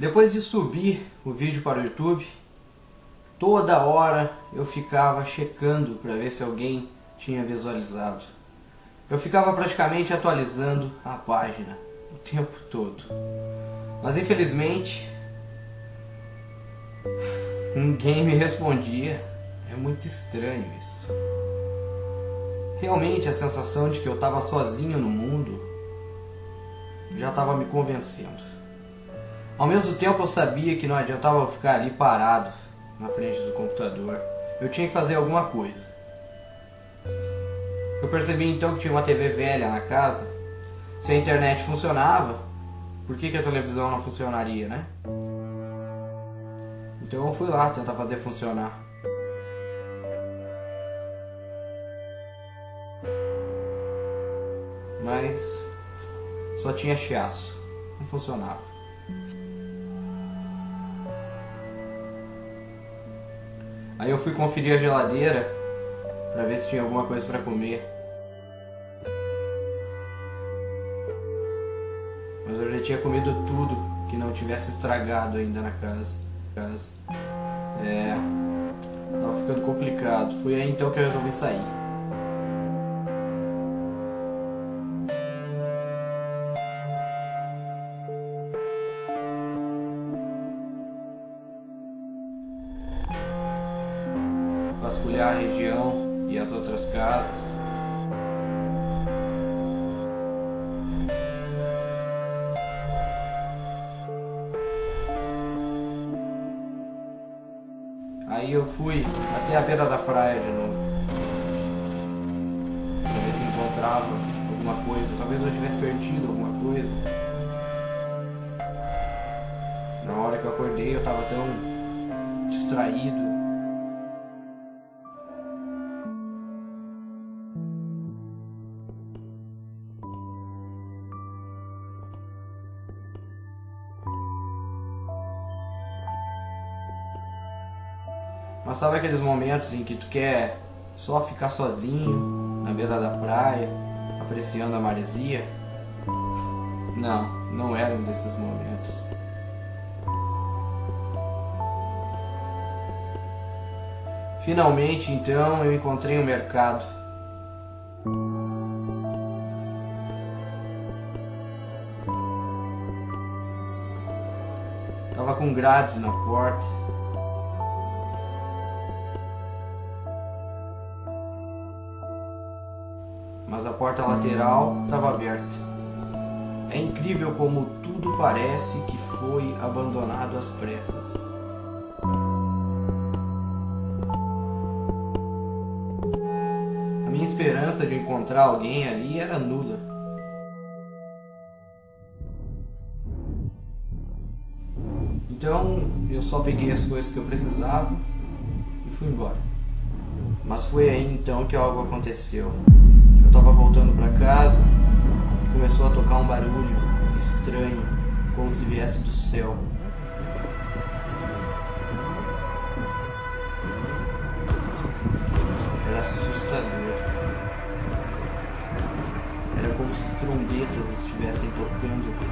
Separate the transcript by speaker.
Speaker 1: Depois de subir o vídeo para o YouTube, toda hora eu ficava checando para ver se alguém tinha visualizado. Eu ficava praticamente atualizando a página o tempo todo. Mas infelizmente ninguém me respondia. É muito estranho isso. Realmente a sensação de que eu estava sozinho no mundo já estava me convencendo. Ao mesmo tempo eu sabia que não adiantava ficar ali parado na frente do computador. Eu tinha que fazer alguma coisa. Eu percebi então que tinha uma TV velha na casa. Se a internet funcionava, por que, que a televisão não funcionaria, né? Então eu fui lá tentar fazer funcionar. Mas só tinha chiaço, não funcionava. Aí eu fui conferir a geladeira para ver se tinha alguma coisa para comer. Mas eu já tinha comido tudo que não tivesse estragado ainda na casa. casa. É, tava ficando complicado. Foi aí então que eu resolvi sair. Vasculhar a região e as outras casas. Aí eu fui até a beira da praia de novo. Se encontrava alguma coisa. Talvez eu tivesse perdido alguma coisa. Na hora que eu acordei eu tava tão distraído Mas sabe aqueles momentos em que tu quer só ficar sozinho na beira da praia, apreciando a maresia? Não, não era um desses momentos. Finalmente, então, eu encontrei um mercado. Tava com grades na porta. Mas a porta lateral estava aberta. É incrível como tudo parece que foi abandonado às pressas. A minha esperança de encontrar alguém ali era nula. Então eu só peguei as coisas que eu precisava e fui embora. Mas foi aí então que algo aconteceu. Eu tava voltando para casa começou a tocar um barulho estranho, como se viesse do céu. Era assustador. Era como se trombetas estivessem tocando.